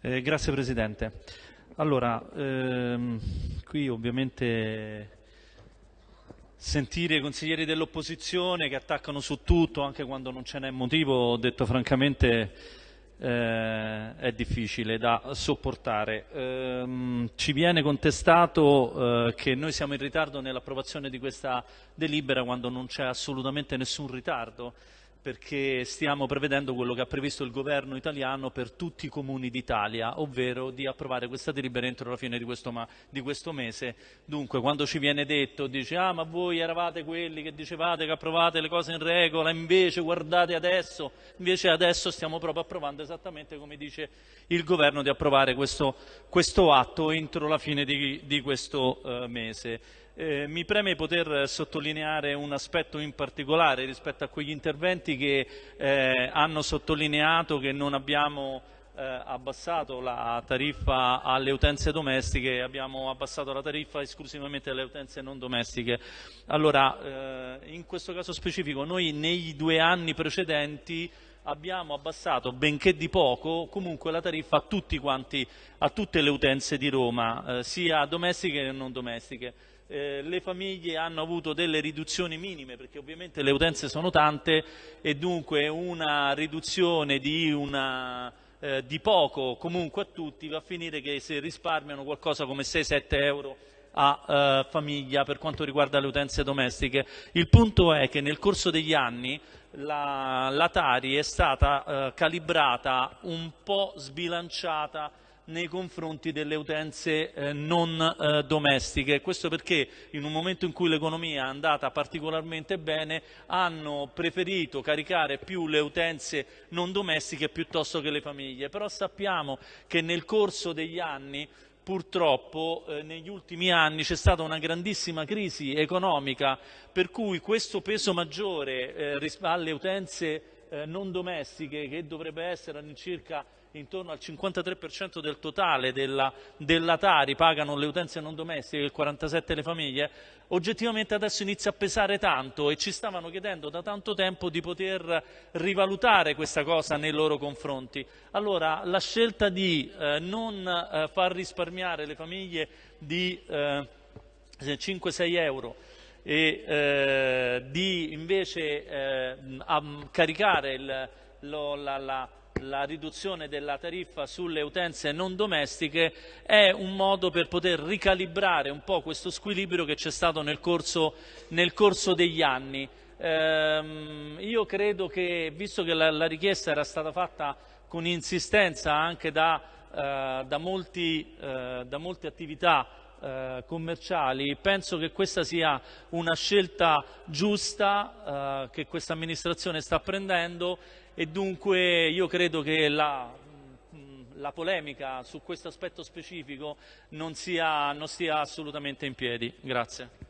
Eh, grazie Presidente. Allora, ehm, qui ovviamente sentire i consiglieri dell'opposizione che attaccano su tutto anche quando non ce n'è motivo, detto francamente eh, è difficile da sopportare. Eh, ci viene contestato eh, che noi siamo in ritardo nell'approvazione di questa delibera quando non c'è assolutamente nessun ritardo perché stiamo prevedendo quello che ha previsto il governo italiano per tutti i comuni d'Italia, ovvero di approvare questa delibera entro la fine di questo, di questo, mese. Dunque, quando ci viene detto, dice, ah ma voi eravate quelli che dicevate che approvate le cose in regola, invece guardate adesso, invece adesso stiamo proprio approvando esattamente come dice il governo di approvare questo, questo atto entro la fine di, di questo uh, mese. Eh, mi preme poter sottolineare un aspetto in particolare rispetto a quegli interventi che eh, hanno sottolineato che non abbiamo eh, abbassato la tariffa alle utenze domestiche, abbiamo abbassato la tariffa esclusivamente alle utenze non domestiche. Allora, eh, in questo caso specifico, noi nei due anni precedenti abbiamo abbassato, benché di poco, comunque la tariffa a, quanti, a tutte le utenze di Roma, eh, sia domestiche che non domestiche eh, le famiglie hanno avuto delle riduzioni minime perché ovviamente le utenze sono tante e dunque una riduzione di, una, eh, di poco comunque a tutti va a finire che si risparmiano qualcosa come 6-7 euro a eh, famiglia per quanto riguarda le utenze domestiche. Il punto è che nel corso degli anni la, la Tari è stata eh, calibrata un po' sbilanciata nei confronti delle utenze eh, non eh, domestiche. Questo perché in un momento in cui l'economia è andata particolarmente bene hanno preferito caricare più le utenze non domestiche piuttosto che le famiglie. Però sappiamo che nel corso degli anni purtroppo eh, negli ultimi anni c'è stata una grandissima crisi economica per cui questo peso maggiore eh, alle utenze eh, non domestiche che dovrebbe essere all'incirca intorno al 53% del totale della, della, Tari pagano le utenze non domestiche, il 47% le famiglie, oggettivamente adesso inizia a pesare tanto e ci stavano chiedendo da tanto tempo di poter rivalutare questa cosa nei loro confronti. Allora la scelta di eh, non eh, far risparmiare le famiglie di eh, 5-6 euro e eh, di invece eh, caricare il, lo, la, la, la riduzione della tariffa sulle utenze non domestiche è un modo per poter ricalibrare un po' questo squilibrio che c'è stato nel corso, nel corso degli anni. Ehm, io credo che, visto che la, la, richiesta era stata fatta con insistenza anche da, eh, da, molti, eh, da molte attività eh, commerciali, penso che questa sia una scelta giusta eh, che questa amministrazione sta prendendo e dunque io credo che la, la polemica su questo aspetto specifico non, sia, non stia assolutamente in piedi. Grazie.